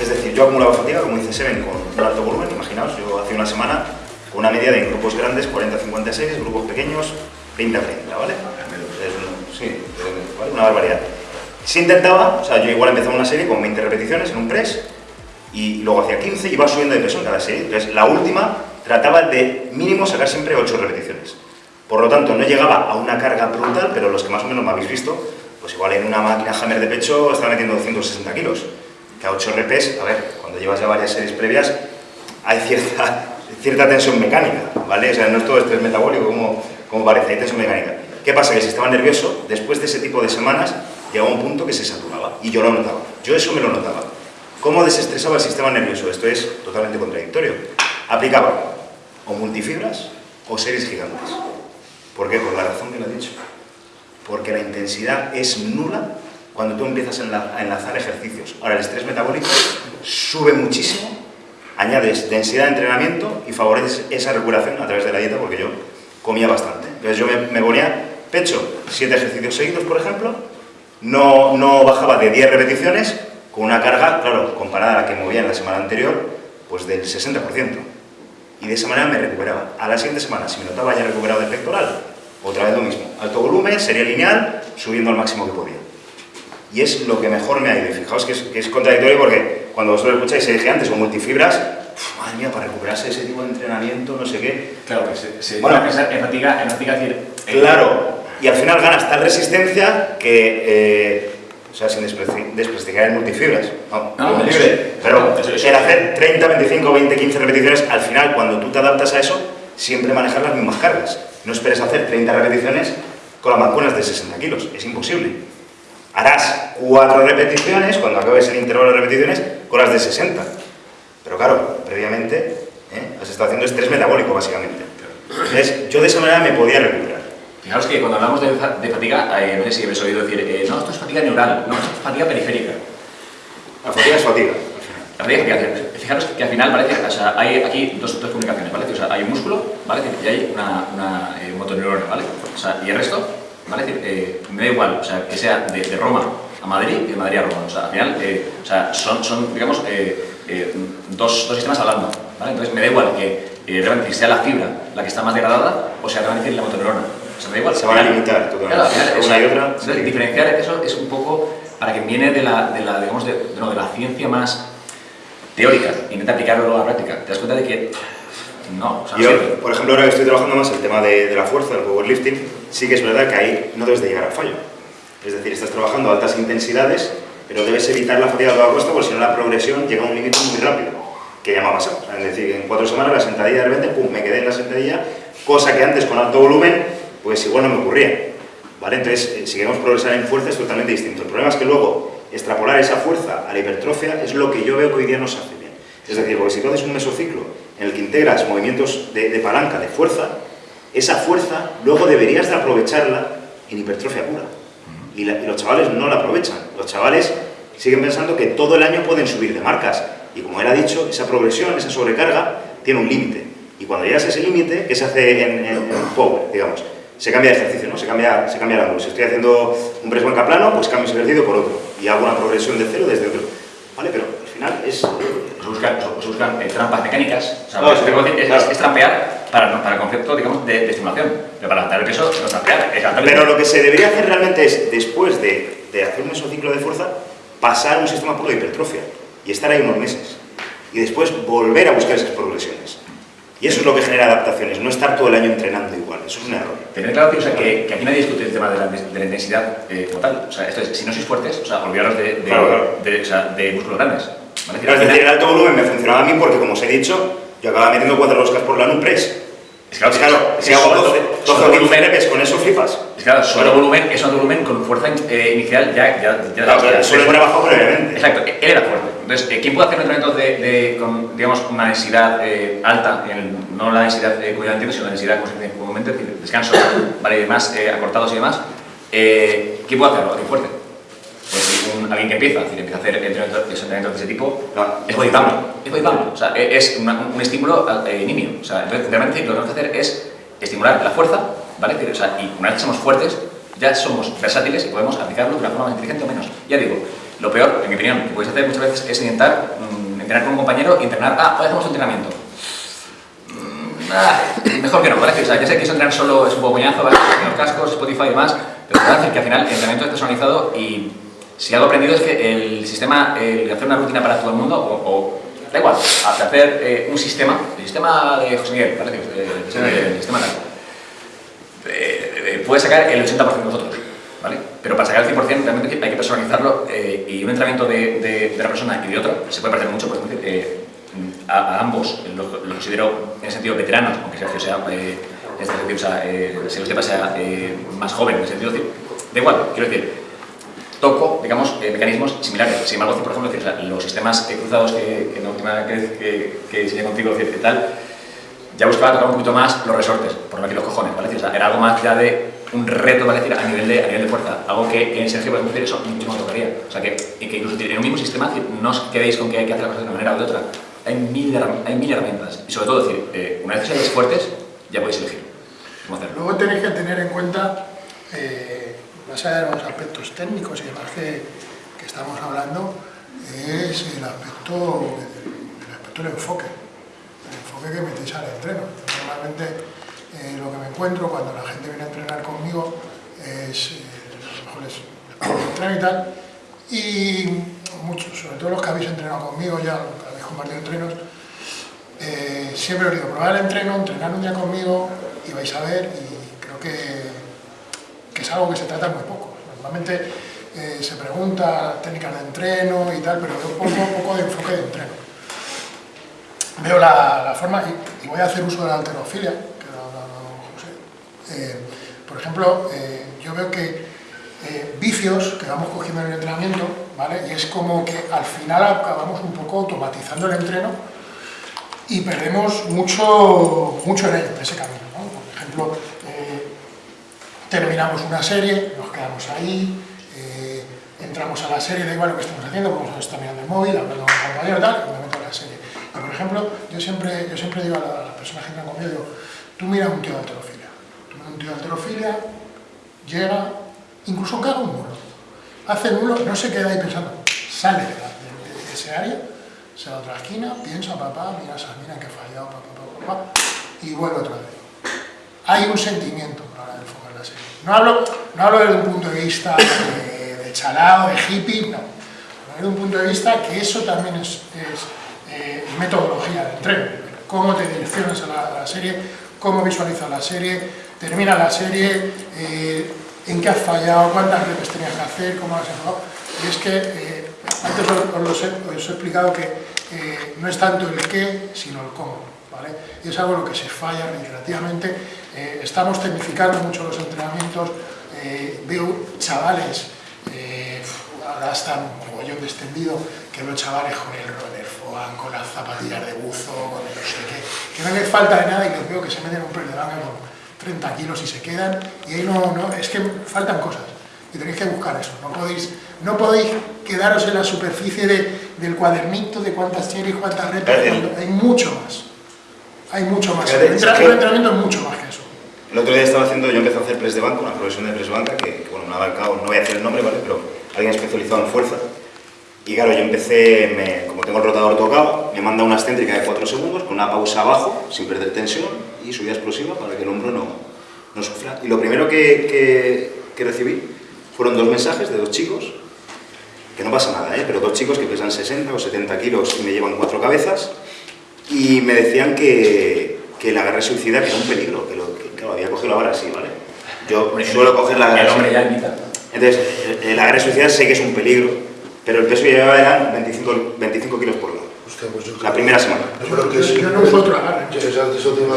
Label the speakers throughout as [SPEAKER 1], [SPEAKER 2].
[SPEAKER 1] Es decir, yo acumulaba fatiga, como dice Seven, con alto volumen, imaginaos, yo hace una semana con una media de grupos grandes 40-56, grupos pequeños 20-30, ¿vale? Sí, una barbaridad. Si intentaba, o sea, yo igual empezaba una serie con 20 repeticiones en un press y luego hacía 15 y iba subiendo de peso en cada serie. Entonces, la última trataba de mínimo sacar siempre 8 repeticiones. Por lo tanto, no llegaba a una carga brutal, pero los que más o menos me habéis visto, pues igual en una máquina Hammer de pecho estaba metiendo 260 kilos. Que a 8 repes, a ver, cuando llevas ya varias series previas, hay cierta, cierta tensión mecánica, ¿vale? O sea, no es todo estrés metabólico como, como parece, hay tensión mecánica. ¿Qué pasa? Que si estaba nervioso, después de ese tipo de semanas, llegaba un punto que se saturaba, y yo lo notaba. Yo eso me lo notaba. ¿Cómo desestresaba el sistema nervioso? Esto es totalmente contradictorio. Aplicaba o multifibras o series gigantes. ¿Por qué? Por la razón que lo he dicho. Porque la intensidad es nula cuando tú empiezas a enlazar ejercicios. Ahora, el estrés metabólico sube muchísimo, añades densidad de entrenamiento y favoreces esa recuperación a través de la dieta, porque yo comía bastante. Entonces yo me, ponía pecho, 7 ejercicios seguidos, por ejemplo, no, no bajaba de 10 repeticiones, con una carga, claro, comparada a la que movía en la semana anterior, pues del 60%. Y de esa manera me recuperaba. A la siguiente semana, si me notaba ya recuperado del pectoral, otra vez lo mismo. Alto volumen, sería lineal, subiendo al máximo que podía. Y es lo que mejor me ha ido. Y fijaos que es, contradictorio porque cuando vosotros escucháis se antes o multifibras, madre mía, para recuperarse ese tipo de entrenamiento, no sé qué.
[SPEAKER 2] Claro, que se, se bueno, pensar en fatiga, en fatiga decir...
[SPEAKER 1] Claro, y al final ganas tal resistencia que... Eh, o sea, sin desprestigiar el multifibras, no, no libre, pero el hacer 30, 25, 20, 15 repeticiones, al final, cuando tú te adaptas a eso, siempre manejar las mismas cargas. No esperes hacer 30 repeticiones con las mancuernas de 60 kilos, es imposible. Harás 4 repeticiones, cuando acabes el intervalo de repeticiones, con las de 60. Pero claro, previamente ¿eh? has estado haciendo estrés metabólico, básicamente. Entonces, yo de esa manera me podía recuperar.
[SPEAKER 2] Fijaros que cuando hablamos de, fatiga, eh, no sé si habéis oído decir, eh, no, esto es fatiga neural, no, esto es fatiga periférica.
[SPEAKER 1] La fatiga es fatiga.
[SPEAKER 2] La fatiga es Fijaros que al final, ¿vale? O sea, hay aquí dos, dos comunicaciones, ¿vale? O sea, hay un músculo, ¿vale? Y hay una, una eh, motoneurona, ¿vale? O sea, y el resto, ¿vale? Eh, me da igual, o sea, que sea de, de, Roma a Madrid y de Madrid a Roma. O sea, al final, eh, o sea, son, son digamos, dos, dos sistemas hablando, ¿vale? Entonces, me da igual que realmente sea la fibra la que está más degradada o sea realmente la motoneurona. O sea, da igual.
[SPEAKER 1] Se van a limitar totalmente.
[SPEAKER 2] Claro, una y otra. Entonces, diferenciar eso es un poco para que viene de la, de la digamos, de, no, de la ciencia más teórica, intenta aplicarlo a la práctica. Te das cuenta de que no. O sea,
[SPEAKER 1] Yo, por ejemplo, ahora que estoy trabajando más el tema de, de, la fuerza, del powerlifting, sí que es verdad que ahí no debes de llegar al fallo. Es decir, estás trabajando a altas intensidades, pero debes evitar la fatiga a toda costa, porque si no la progresión llega a un límite muy rápido, que ya me ha pasado. es decir, en cuatro semanas la sentadilla de repente, pum, me quedé en la sentadilla, cosa que antes con alto volumen pues igual no me ocurría. ¿vale? Entonces, eh, si queremos progresar en fuerza es totalmente distinto. El problema es que luego extrapolar esa fuerza a la hipertrofia es lo que yo veo que hoy día no se hace bien. Es decir, porque si tú haces un mesociclo en el que integras movimientos de, palanca, de fuerza, esa fuerza luego deberías de aprovecharla en hipertrofia pura. Y, los chavales no la aprovechan. Los chavales siguen pensando que todo el año pueden subir de marcas. Y como él ha dicho, esa progresión, esa sobrecarga, tiene un límite. Y cuando llegas a ese límite, ¿qué se hace en power, digamos? se cambia de ejercicio, ¿no? se, cambia, se cambia el ángulo. Si estoy haciendo un press banca plano, pues cambio ese ejercicio por otro y hago una progresión de cero desde otro. ¿Vale? Pero al final es...
[SPEAKER 2] Se buscan, se buscan eh, trampas mecánicas, o sea, no, es, es, es, trampear para, para el concepto, digamos, de, de, estimulación. Pero para adaptar el peso, no trampear.
[SPEAKER 1] Pero lo que se debería hacer realmente es, después de, de hacer un mesociclo de fuerza, pasar a un sistema puro de hipertrofia y estar ahí unos meses. Y después volver a buscar esas progresiones. Y eso es lo que genera adaptaciones, no estar todo el año entrenando igual, eso es un error.
[SPEAKER 2] Tener claro que, o sea, que, que aquí nadie discute el tema de la, de la intensidad eh, total, o sea, esto es, si no sois fuertes, o sea, olvidaros de, de, claro, claro. de, o sea, de músculos grandes.
[SPEAKER 1] ¿Vale? Claro, es decir, el alto volumen me funcionaba a mí porque, como os he dicho, yo acababa metiendo cuatro roscas por la press.
[SPEAKER 2] Es claro, es claro,
[SPEAKER 1] si hago 12, 12 o 15 repes, con eso flipas.
[SPEAKER 2] Es claro, solo volumen, es un volumen con fuerza eh, inicial ya... ya, ya
[SPEAKER 1] claro, ya, suele poner abajo previamente.
[SPEAKER 2] Exacto, él era fuerte. Entonces, eh, ¿quién puede hacer un entrenamiento de, de, con, digamos, una densidad eh, alta, en no la densidad eh, como sino la densidad comúnmente, descanso, ¿vale? y demás, eh, acortados y demás, eh, ¿quién puede hacerlo? ¿Alguien fuerte? Un, alguien que empieza, es decir, empieza a hacer entrenamientos de ese tipo, es bodypump, es bodypump, o sea, es una, un estímulo eh, nimio, o sea, entonces realmente lo que tenemos que hacer es estimular la fuerza, ¿vale? O sea, y una vez que somos fuertes, ya somos versátiles y podemos aplicarlo de una forma más inteligente o menos. Ya digo, lo peor, en mi opinión, que podéis hacer muchas veces es intentar mm, entrenar con un compañero y entrenar, ah, hoy hacemos un entrenamiento. Mm, ah, mejor que no, ¿vale? O sea, ya sé que eso entrenar solo es un poco coñazo, ¿vale? Los cascos, Spotify y demás, pero decir que al final el entrenamiento es personalizado y si algo aprendido es que el sistema, el hacer una rutina para todo el mundo, o, da igual, hacer eh, un sistema, el sistema de José Miguel, ¿vale? El, sistema tal, eh, puede sacar el 80% de nosotros, ¿vale? Pero para sacar el 100% realmente hay que personalizarlo eh, y un entrenamiento de, de, una persona y de otra se puede parecer mucho, por ejemplo, eh, a, ambos los lo considero en el sentido veteranos, aunque Sergio sea, eh, este, o sea, eh, se los sea más joven en el sentido de, da igual, quiero decir, toco, digamos, mecanismos similares. Sin embargo, por ejemplo, los sistemas cruzados que, que, última que, que, diseñé contigo, y tal, ya buscaba tocar un poquito más los resortes, por aquí los cojones, ¿vale? O sea, era algo más ya de un reto, ¿vale? Decir, a nivel de, a nivel de fuerza, algo que en Sergio, por ejemplo, eso mucho más tocaría. O sea, que, que incluso en un mismo sistema no os quedéis con que hay que hacer las cosas de una manera o de otra. Hay mil, hay mil herramientas. Y sobre todo, decir, eh, una vez que seáis fuertes, ya podéis elegir cómo hacerlo.
[SPEAKER 3] Luego tenéis que tener en cuenta, eh, más allá de los aspectos técnicos y demás que, estamos hablando, es el aspecto, el aspecto del enfoque el enfoque que metéis al entreno. Normalmente eh, lo que me encuentro cuando la gente viene a entrenar conmigo es, eh, mejor es y tal, y muchos, sobre todo los que habéis entrenado conmigo ya, habéis compartido entrenos, eh, siempre os digo, probar el entreno, entrenar un día conmigo y vais a ver, y creo que, que es algo que se trata muy poco. Normalmente se pregunta técnicas de entreno y tal, pero un poco, de enfoque de entreno veo la, forma, y, voy a hacer uso de la alterofilia, que eh, por ejemplo, eh, yo veo que eh, vicios que vamos cogiendo en el entrenamiento, ¿vale? Y es como que al final acabamos un poco automatizando el entreno y perdemos mucho, mucho en, ello, en ese camino, Por ejemplo, terminamos una serie, nos quedamos ahí, entramos a la serie, da igual lo que estemos haciendo, como estar mirando el móvil, hablando con un compañero y tal, y me meto la serie por ejemplo, yo siempre, yo siempre digo a las personas que entran conmigo, digo, tú miras un tío de alterofilia, tú miras un tío de alterofilia, llega, incluso caga un nulo, hace nulo, no se queda ahí pensando, sale de, ese área, se va a otra esquina, piensa, papá, mira esa mina que ha fallado, papá, papá, papá, y vuelve otra vez. Hay un sentimiento a la hora de enfocar la serie. No hablo, no hablo desde un punto de vista de, de chalado, de hippie, no. Desde un punto de vista que eso también es eh, metodología de entreno, cómo te direccionas a la, serie, cómo visualizas la serie, termina la serie, eh, en qué has fallado, cuántas reps tenías que hacer, cómo has enfocado. Y es que eh, antes os, he, explicado que no es tanto el qué, sino el cómo. ¿Vale? Y es algo en lo que se falla reiterativamente. estamos tecnificando mucho los entrenamientos, veo chavales, ahora están un mogollón extendido, que veo chavales con el con las zapatillas de buzo, con el no sé qué, que no les falta de nada y los veo que se meten un press de con 30 kilos y se quedan, y ahí no, no, es que faltan cosas, y tenéis que buscar eso, no podéis, no podéis quedaros en la superficie de, del cuadernito de cuántas series, cuántas retas, hay mucho más, hay mucho más, el entrenamiento es mucho más que eso.
[SPEAKER 1] El otro día estaba haciendo, yo empecé a hacer press de banca, una profesión de press de banca, que, bueno, me ha abarcado, no voy a decir el nombre, ¿vale? pero alguien especializado en fuerza, y claro, yo empecé, como tengo el rotador tocado, me manda una excéntrica de 4 segundos con una pausa abajo, sin perder tensión, y subida explosiva para que el hombro no, no sufra. Y lo primero que, que, recibí fueron dos mensajes de dos chicos, que no pasa nada, ¿eh? pero dos chicos que pesan 60 o 70 kilos y me llevan cuatro cabezas, y me decían que, que el agarre suicida era un peligro, que, lo, que claro, había cogido la vara así, ¿vale? Yo suelo coger la agarre Entonces, el agarre suicida sé que es un peligro, pero el peso que llevaba eran 25, 25 kilos por lado. Pues la primera semana.
[SPEAKER 3] Yo no uso agarre.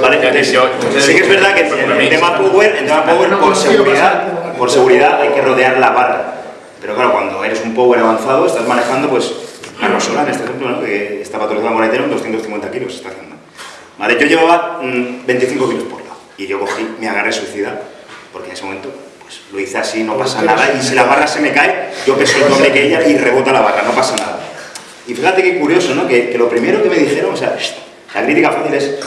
[SPEAKER 1] Vale, sí que es verdad que en el tema Power, en tema power por, seguridad, por seguridad hay que rodear la barra. Pero claro, cuando eres un Power avanzado, estás manejando pues la sola en este ejemplo, ¿no? que está patrocinado por en 250 kilos está haciendo. Vale, yo llevaba 25 mm, kilos por lado y yo cogí, me agarré suicida, porque en ese momento pues, lo hice así, no pasa nada, y si la barra se me cae, yo peso el doble que ella y rebota la barra, no pasa nada. Y fíjate qué curioso, ¿no? Que, lo primero que me dijeron, o sea, la crítica fácil es,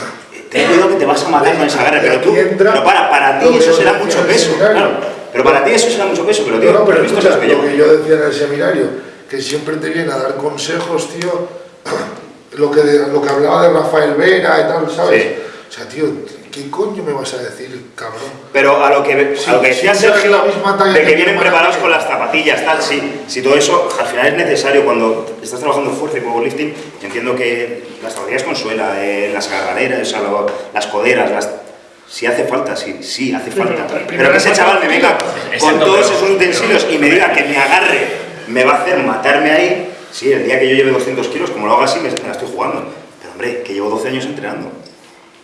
[SPEAKER 1] ten cuidado que te vas a matar con esa garra, pero tú, pero para, para ti eso será mucho peso, claro. Pero para ti eso será mucho peso, pero tío,
[SPEAKER 4] no, pero esto es lo que yo decía en el seminario, que siempre te viene a dar consejos, tío, lo que, lo que hablaba de Rafael Vera y tal, ¿sabes? O sea, tío, ¿qué coño me vas a decir, cabrón?
[SPEAKER 1] Pero a lo que, a lo que decía
[SPEAKER 4] usas
[SPEAKER 1] Sergio,
[SPEAKER 4] la misma talla
[SPEAKER 1] de
[SPEAKER 4] que
[SPEAKER 1] que vienen preparados con las zapatillas, tal, sí. Si todo eso al final es necesario cuando estás trabajando fuerza y powerlifting, entiendo que las zapatillas con suela, eh, las agarraderas, o sea, lo- las coderas, las... Si hace falta, sí, sí hace
[SPEAKER 3] pero
[SPEAKER 1] falta.
[SPEAKER 3] primero
[SPEAKER 1] Pero que ese chaval me venga con todos
[SPEAKER 2] pero-
[SPEAKER 1] esos utensilios y me diga que me agarre, me va a hacer matarme ahí. Sí, el día que yo lleve 200 kilos, como lo haga así, me, me la estoy jugando. Pero hombre, que llevo 12 años entrenando.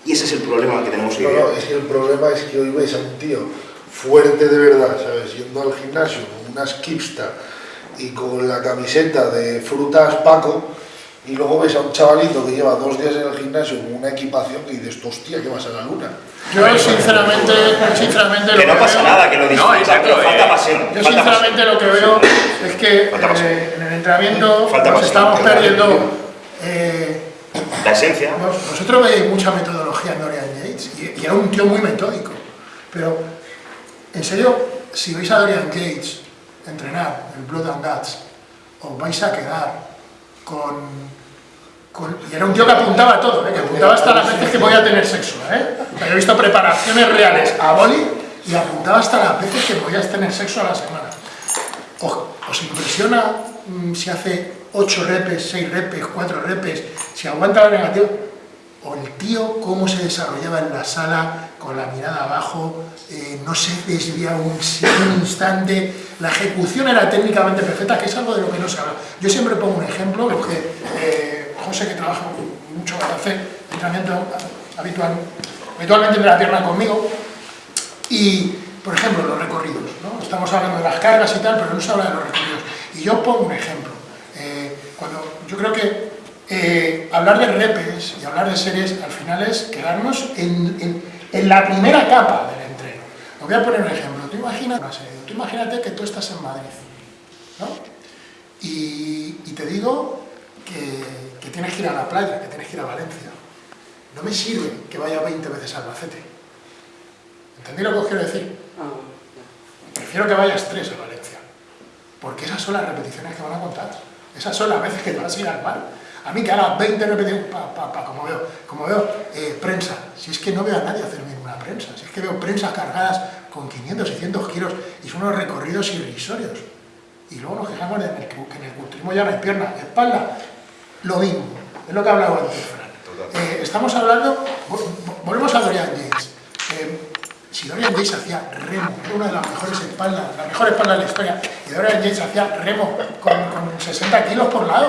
[SPEAKER 1] Y ese es el problema que tenemos hoy
[SPEAKER 4] No,
[SPEAKER 1] día.
[SPEAKER 4] no, es que el problema es que hoy ves a un tío fuerte de verdad, ¿sabes? Yendo al gimnasio con una skipsta y con la camiseta de frutas Paco, y luego ves a un chavalito que lleva dos días en el gimnasio con una equipación que dices, hostia, que vas a la luna.
[SPEAKER 3] Yo sinceramente, sinceramente
[SPEAKER 1] Que
[SPEAKER 3] lo
[SPEAKER 1] no pasa
[SPEAKER 3] veo-
[SPEAKER 1] nada, que lo disfruta,
[SPEAKER 2] exacto,
[SPEAKER 1] pero falta
[SPEAKER 2] eh.
[SPEAKER 1] pasión.
[SPEAKER 3] Yo
[SPEAKER 1] falta
[SPEAKER 3] sinceramente
[SPEAKER 1] pasión.
[SPEAKER 3] lo que veo es que eh, en el entrenamiento
[SPEAKER 1] Falta
[SPEAKER 3] nos
[SPEAKER 1] pasión,
[SPEAKER 3] estamos perdiendo. eh,
[SPEAKER 1] La esencia.
[SPEAKER 3] vos- vosotros veis mucha metodología en Dorian Yates y, y era un tío muy metódico. Pero, en serio, si veis a Dorian Yates entrenar en Blood and Guts, os vais a quedar con. con- y era un tío que apuntaba todo, ¿eh? que apuntaba hasta las veces que podía tener sexo. ¿eh? O sea, yo he visto preparaciones reales a boli y apuntaba hasta las veces que podías tener sexo a la semana. ¿Os, os impresiona mm, si hace 8 repes, 6 repes, 4 repes, si aguanta la negativa? O el tío cómo se desarrollaba en la sala, con la mirada abajo, eh, no se desvía un, instante, la ejecución era técnicamente perfecta, que es algo de lo que no se habla. Yo siempre pongo un ejemplo, lo que eh, José, que trabaja mucho, hace entrenamiento habitual, habitualmente de la pierna conmigo, y, por ejemplo, los recorridos, ¿no? Estamos hablando de las cargas y tal, pero no se habla de los recorridos. Y yo pongo un ejemplo. Eh, cuando yo creo que eh, hablar de repes y hablar de series al final es quedarnos en, en- en la primera capa del entreno. Os voy a poner un ejemplo. Tú, imagina. Tú imagínate que tú estás en Madrid, ¿no? Y, y te digo que, que tienes que ir a la playa, que tienes que ir a Valencia. No me sirve que vaya 20 veces al Albacete. ¿Entendéis lo que os quiero decir? Prefiero que vayas tres a Valencia. Porque esas son las repeticiones que van a contar. Esas son las veces que te vas a ir al mar. A mí que haga 20 repeticiones, pa, pa, pa, como veo, como veo eh, prensa. Si es que no veo a nadie hacer una prensa. Si es que veo prensas cargadas con 500, 600 kilos y son unos recorridos irrisorios. Y luego nos quejamos de que en el culturismo ya no hay pierna, espalda. Lo mismo. Es lo que hablaba antes, Fran. Eh, estamos hablando, vo- vo- volvemos a Dorian Yates. Eh, si Dorian Yates hacía remo, era una de las mejores espaldas, la mejor espalda de la historia, y Dorian Yates hacía remo con, con 60 kilos por lado,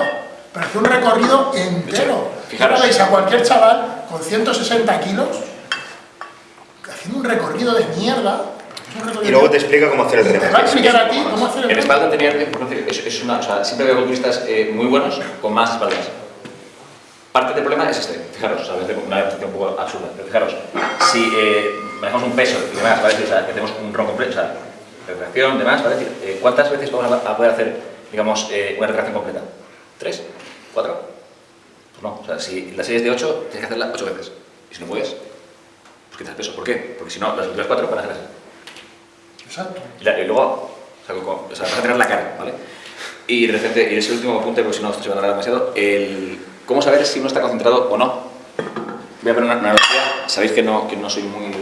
[SPEAKER 3] pero hacía un recorrido entero.
[SPEAKER 2] fijaros.
[SPEAKER 3] Ahora veis a cualquier chaval con 160 kilos haciendo un recorrido de mierda.
[SPEAKER 1] Y luego te explica cómo hacer el
[SPEAKER 3] y te va a explicar a ti cómo hacer el
[SPEAKER 2] En
[SPEAKER 3] remo.
[SPEAKER 2] espalda tenía, es, es una, o sea, siempre veo culturistas eh, muy buenos con más espaldas. Parte del problema es este, fijaros, o sea, es una adaptación un poco absurda, pero fijaros, si eh, manejamos un peso y demás, ¿vale? O sea, que tenemos un ron completo, o sea, retracción, demás, ¿vale? Eh, ¿Cuántas veces vamos a, a poder hacer, digamos, eh, una retracción completa? ¿Tres? ¿Cuatro? Pues no, o sea, si la serie es de ocho, tienes que hacerla ocho veces. Y si no puedes, pues quitas el peso. ¿Por qué? Porque si no, las últimas cuatro van a hacer así.
[SPEAKER 3] Exacto.
[SPEAKER 2] Y, la- y luego, o sea, con- o sea, vas a tener la cara, ¿vale? Y de repente, y ese último punto, porque si no esto se va a alargar demasiado, el cómo saber si uno está concentrado o no. Voy a poner una, analogía, sabéis que no, que no soy muy de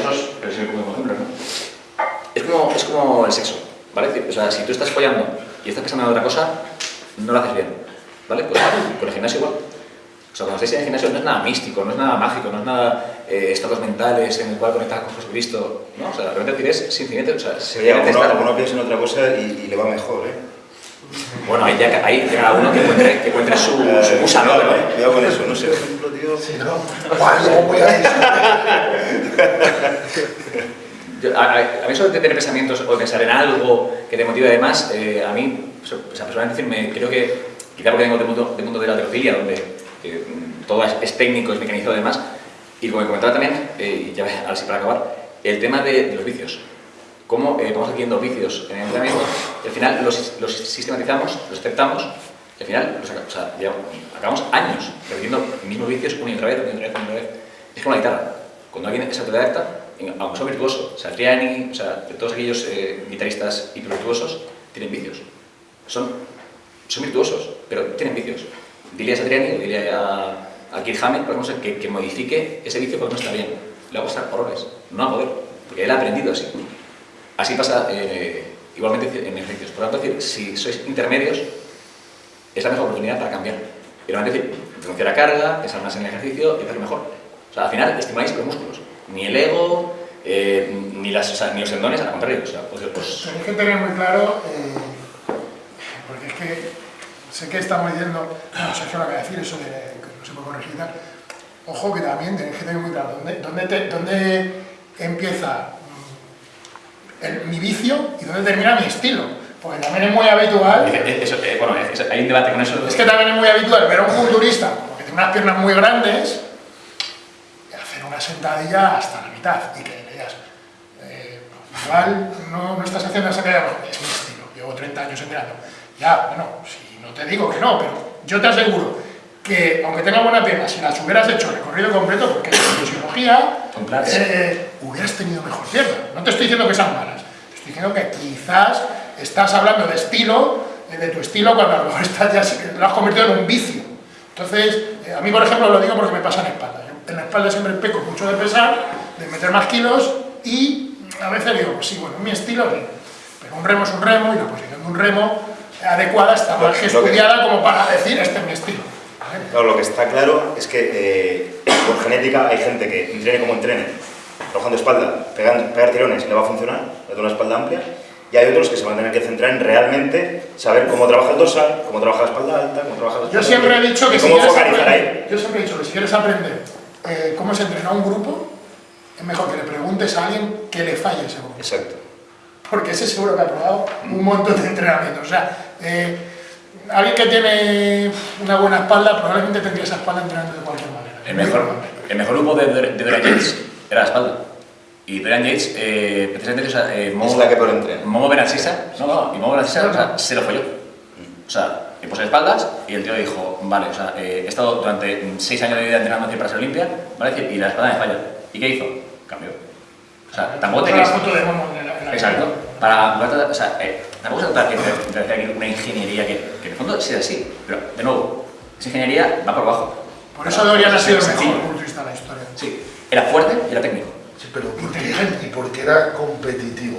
[SPEAKER 2] usos, pero sí me pongo como ejemplo, ¿no? Es como, es como el sexo, ¿vale? O sea, si tú estás follando y estás pensando en otra cosa, no lo haces bien, ¿vale? Pues con el gimnasio igual. O sea, cuando estáis en el gimnasio no es nada místico, no es nada mágico, no es nada eh, estados mentales en el cual conectar con Jesucristo, ¿no? O sea, realmente tienes sencillamente, o sea,
[SPEAKER 1] Oye,
[SPEAKER 2] sencillamente
[SPEAKER 1] alguno,
[SPEAKER 2] estar-
[SPEAKER 1] alguno piensa en otra cosa y, y le va mejor, ¿eh?
[SPEAKER 2] Bueno, ahí ya ahí cada uno que encuentre, que encuentre su, su musa, ¿no?
[SPEAKER 1] cuidado,
[SPEAKER 2] Pero-
[SPEAKER 1] cuidado con eso, no sé, por ejemplo, tío.
[SPEAKER 4] Sí, ¿no? Luego voy a.
[SPEAKER 2] Yo- a, mí eso de tener pensamientos o de pensar en algo que te motive además, eh, a mí, o sea, personalmente decirme, creo que, quizá porque vengo del mundo, del mundo de la teofilia, donde eh, todo es, es técnico, es mecanizado además, y como me comentaba también, eh, y ya ahora sí para acabar, el tema de, de los vicios. Cómo eh, vamos adquiriendo vicios en el entrenamiento, y al final los, los sistematizamos, los aceptamos, y al final los o sea, ya acabamos años repitiendo mismos vicios una y otra vez, una y otra vez, una y otra vez. Es como la guitarra. Cuando alguien es autodidacta, aunque sea virtuoso, Satriani, o sea, todos aquellos eh, guitarristas hipervirtuosos tienen vicios. Son, son virtuosos, pero tienen vicios. dile a Satriani dile a, a Kirk Hammett, por ejemplo, que, que modifique ese vicio porque no está bien. Le va a costar horrores, no va a poder, porque él ha aprendido así. Así pasa eh, igualmente en ejercicios. Por lo tanto, decir, si sois intermedios, es la mejor oportunidad para cambiar. Y lo decir, renunciar a carga, pensar más en el ejercicio y hacer mejor. O sea, al final estimuláis los músculos. Ni el ego, eh, ni, las, o sea, ni los tendones, al contrario. O sea, pues, pues...
[SPEAKER 3] Tenéis que tener muy claro, eh, porque es que sé que estamos diciendo, no sé qué lo que decir, eso de que no se puede corregir y tal. Ojo que también tenéis que tener muy claro dónde, dónde, te- dónde empieza mm, el- mi vicio y dónde termina mi estilo. Porque también es muy habitual
[SPEAKER 2] Eh, eso, eh, bueno, es- hay un debate con eso.
[SPEAKER 3] Es que también es muy habitual ver a un culturista como que tiene unas piernas muy grandes y hacer una sentadilla hasta la mitad y que le digas, eh, igual no, no estás haciendo esa no, es mi estilo, llevo 30 años entrenando. Ya, bueno, si no te digo que no, pero yo te aseguro que aunque tenga buena pierna, si las hubieras hecho recorrido completo, porque en fisiología, eh, hubieras tenido mejor pierna. No te estoy diciendo que sean malas, te estoy diciendo que quizás estás hablando de estilo, eh, de tu estilo, cuando a lo mejor estás ya, lo has convertido en un vicio. Entonces, eh, a mí, por ejemplo, lo digo porque me pasa en espalda. Yo en la espalda siempre peco mucho de pesar, de meter más kilos y a veces digo, pues sí, bueno, mi estilo, pero un remo es un remo y la posición de un remo adecuada está más estudiada como para decir, este es mi estilo.
[SPEAKER 1] Claro, lo que está claro es que eh, por genética hay gente que entrene como entrene, trabajando espalda, pegan- pegar tirones y le va a funcionar, le da una espalda amplia, y hay otros que se van a tener que centrar en realmente saber cómo trabaja el dorsal, cómo trabaja la espalda alta, cómo trabaja la
[SPEAKER 3] Yo
[SPEAKER 1] espalda
[SPEAKER 3] siempre he
[SPEAKER 1] alta,
[SPEAKER 3] dicho que si quieres aprender, yo siempre he dicho que si quieres aprender eh, cómo se entrena un grupo, es mejor que le preguntes a alguien que le falle ese grupo.
[SPEAKER 1] Exacto.
[SPEAKER 3] Porque ese seguro que ha probado un montón de entrenamientos. O sea, eh, alguien que tiene una buena espalda probablemente tendría esa espalda entrenando de cualquier manera.
[SPEAKER 2] El mejor, el mejor grupo de, de, Dorian Yates era la espalda. Y Dorian Yates, eh, precisamente, o sea, eh, Momo,
[SPEAKER 1] Es la que entrena.
[SPEAKER 2] Momo Benachisa, no, no, y Momo Benachisa, o sea, se lo folló. O sea, le puso espaldas y el tío dijo, vale, o sea, eh, he estado durante seis años de vida entrenando para ser Olimpia, ¿vale? Y la espalda me falla. ¿Y qué hizo? Cambió. O sea, tampoco te crees... Exacto. Para, o sea, eh, tampoco se trata de hacer aquí una ingeniería que, que en el fondo sea así, pero de nuevo, esa ingeniería va por abajo.
[SPEAKER 3] Por eso Dorian ha sido el mejor culturista de la historia.
[SPEAKER 2] Sí, era fuerte y era técnico.
[SPEAKER 4] Sí, pero porque,
[SPEAKER 3] Inteligente.
[SPEAKER 4] y porque era competitivo.